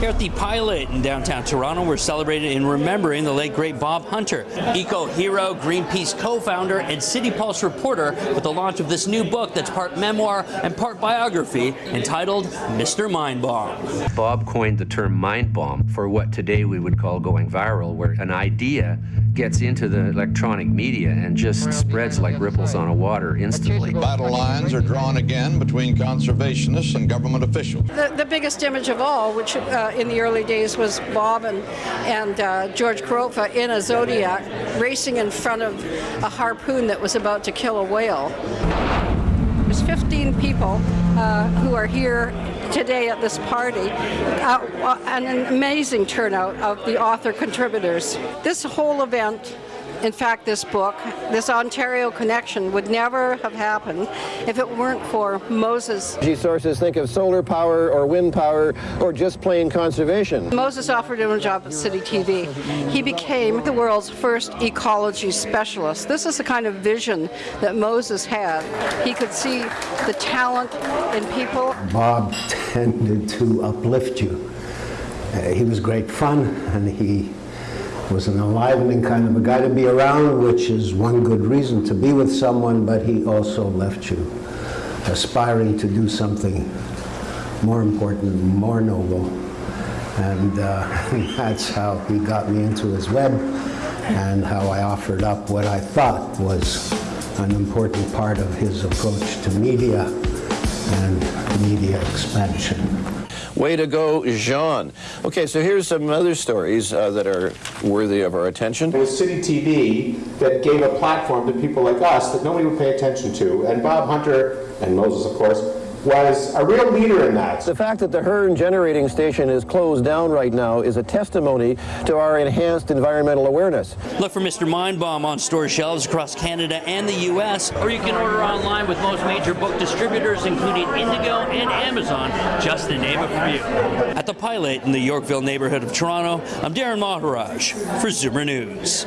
Here at the Pilot in downtown Toronto, we're celebrating and remembering the late great Bob Hunter, eco hero, Greenpeace co-founder, and City Pulse reporter with the launch of this new book that's part memoir and part biography entitled Mr. Mind Bomb. Bob coined the term mind bomb for what today we would call going viral, where an idea gets into the electronic media and just spreads like ripples on a water instantly. Battle lines are drawn again between conservationists and government officials. The, the biggest image of all, which uh, in the early days was Bob and, and uh, George Korotva in a Zodiac racing in front of a harpoon that was about to kill a whale. There's 15 people uh, who are here today at this party, uh, an amazing turnout of the author contributors. This whole event in fact, this book, this Ontario connection, would never have happened if it weren't for Moses. Energy sources think of solar power or wind power or just plain conservation. Moses offered him a job at City TV. He became the world's first ecology specialist. This is the kind of vision that Moses had. He could see the talent in people. Bob tended to uplift you. Uh, he was great fun and he was an enlivening kind of a guy to be around, which is one good reason to be with someone, but he also left you aspiring to do something more important, more noble. And uh, that's how he got me into his web and how I offered up what I thought was an important part of his approach to media and media expansion. Way to go, Jean. Okay, so here's some other stories uh, that are worthy of our attention. It was City TV that gave a platform to people like us that nobody would pay attention to. And Bob Hunter, and Moses, of course, was a real leader in that. The fact that the Hearn generating station is closed down right now is a testimony to our enhanced environmental awareness. Look for Mr. Mindbomb on store shelves across Canada and the U.S., or you can order online with most major book distributors, including Indigo and Amazon, just to name a few. At the Pilot in the Yorkville neighborhood of Toronto, I'm Darren Maharaj for Zoomer News.